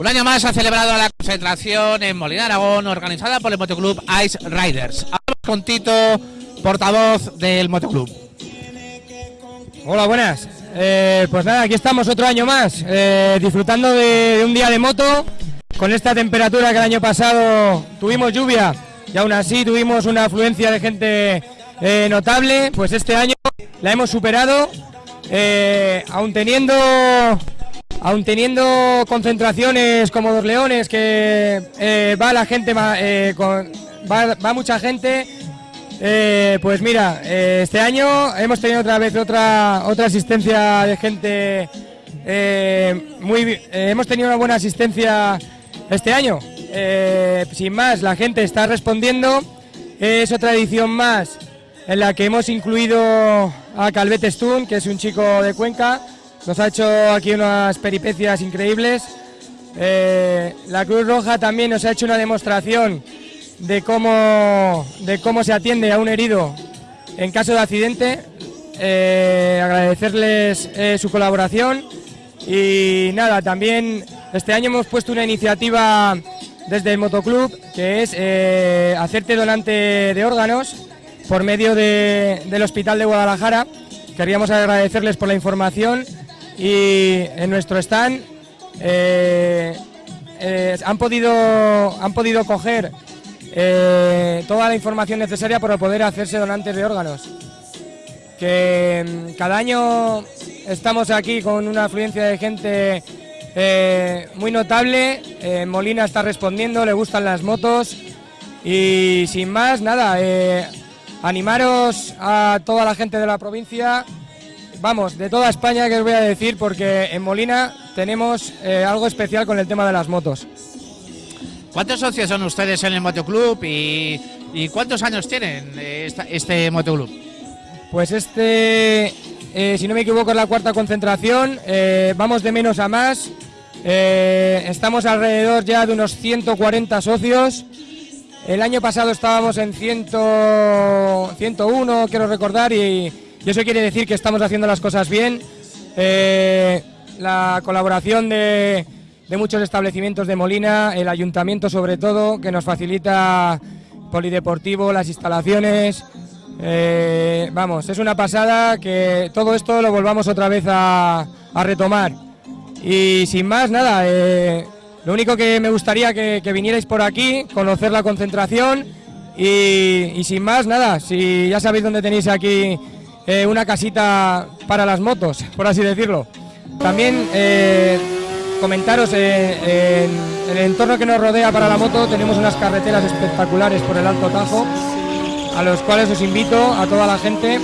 Un año más ha celebrado la concentración en Molina Aragón, organizada por el Motoclub Ice Riders. Hablamos con Tito, portavoz del Motoclub. Hola, buenas. Eh, pues nada, aquí estamos otro año más, eh, disfrutando de, un día de moto, con esta temperatura que el año pasado tuvimos lluvia y aún así tuvimos una afluencia de gente eh, notable, pues este año la hemos superado, aún teniendo aún teniendo concentraciones como dos leones que eh, va la gente eh, va, mucha gente eh, pues mira este año hemos tenido otra vez otra otra asistencia de gente muy hemos tenido una buena asistencia este año sin más la gente está respondiendo es otra edición más en la que hemos incluido a Calvete Stun, que es un chico de Cuenca. Nos ha hecho aquí unas peripecias increíbles. Eh, la Cruz Roja también nos ha hecho una demostración de cómo, de cómo se atiende a un herido en caso de accidente. Eh, agradecerles eh, su colaboración y nada, también este año hemos puesto una iniciativa desde el Motoclub que es hacerte donante de órganos por medio de- del Hospital de Guadalajara. Queríamos agradecerles por la información y en nuestro stand eh, eh, han, podido, han podido coger eh, toda la información necesaria para poder hacerse donantes de órganos. Que mm, cada año estamos aquí con una afluencia de gente muy notable. Molina está respondiendo, le gustan las motos. Y sin más, nada, animaros a toda la gente de la provincia, vamos, de toda España que os voy a decir, porque en Molina tenemos eh, algo especial con el tema de las motos. ¿Cuántos socios son ustedes en el Motoclub y, y cuántos años tienen eh, esta- este Motoclub? Pues este, eh, si no me equivoco, es la cuarta concentración. eh, vamos de menos a más. eh, estamos alrededor ya de unos 140 socios. El año pasado estábamos en 100, 101, quiero recordar, y, y eso quiere decir que estamos haciendo las cosas bien. Eh, la colaboración de, muchos establecimientos de Molina, el ayuntamiento sobre todo, que nos facilita polideportivo, las instalaciones. Eh, vamos, es una pasada que todo esto lo volvamos otra vez a, retomar. Y sin más, nada, eh, lo único que me gustaría que, vinierais por aquí, conocer la concentración y sin más, nada, si ya sabéis dónde tenéis aquí eh, una casita para las motos, por así decirlo. También eh, comentaros, eh, en, el entorno que nos rodea para la moto tenemos unas carreteras espectaculares por el Alto Tajo, a los cuales os invito a toda la gente,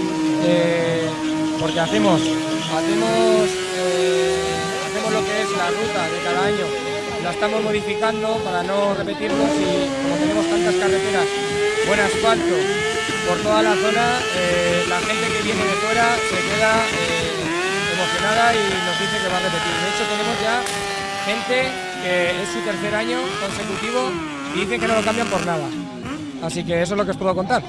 porque hacemos, hacemos, hacemos lo que es la ruta de cada año, la estamos modificando para no repetirnos y como tenemos tantas carreteras, buen asfalto por toda la zona, eh, la gente que viene de fuera se queda eh, emocionada y nos dice que va a repetir. De hecho tenemos ya gente que es su tercer año consecutivo y dicen que no lo cambian por nada. Así que eso es lo que os puedo contar.